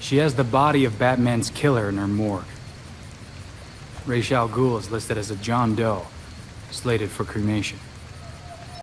She has the body of Batman's killer in her morgue. Ra's al Ghul is listed as a John Doe, slated for cremation.